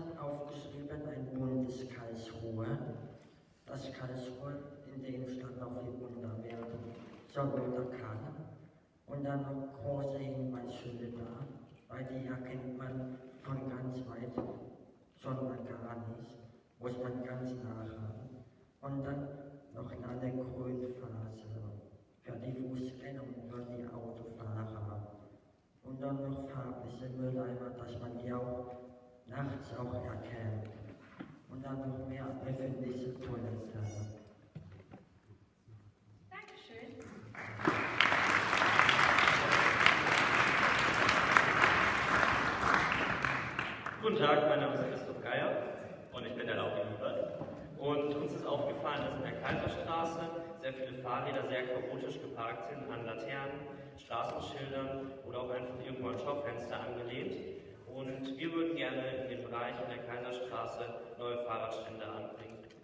hat aufgeschrieben, ein buntes Karlsruhe, das Karlsruhe in dem stand auf die Wunderwerke, Sonnenuntergang da und dann noch große Hinweisschilder da, weil die erkennt man von ganz weit schon mal gar nicht, muss man ganz nachhaben. Und dann noch eine Grünphase für die Fußgänger und für die Autofahrer. Und dann noch farbliche Mülleimer, dass man die auch nachts auch erkennt. Und dann noch mehr öffentliche Toiletten. Dankeschön. Guten Tag, mein Name ist Christoph Geier und ich bin der Lauri Liebert. Und uns ist aufgefallen, dass in der Kaiserstraße sehr viele Fahrräder sehr chaotisch geparkt sind, an Laternen, Straßenschildern oder auch einfach irgendwo an Schaufenster angelehnt. Und wir würden gerne Fahrradständer anbringt.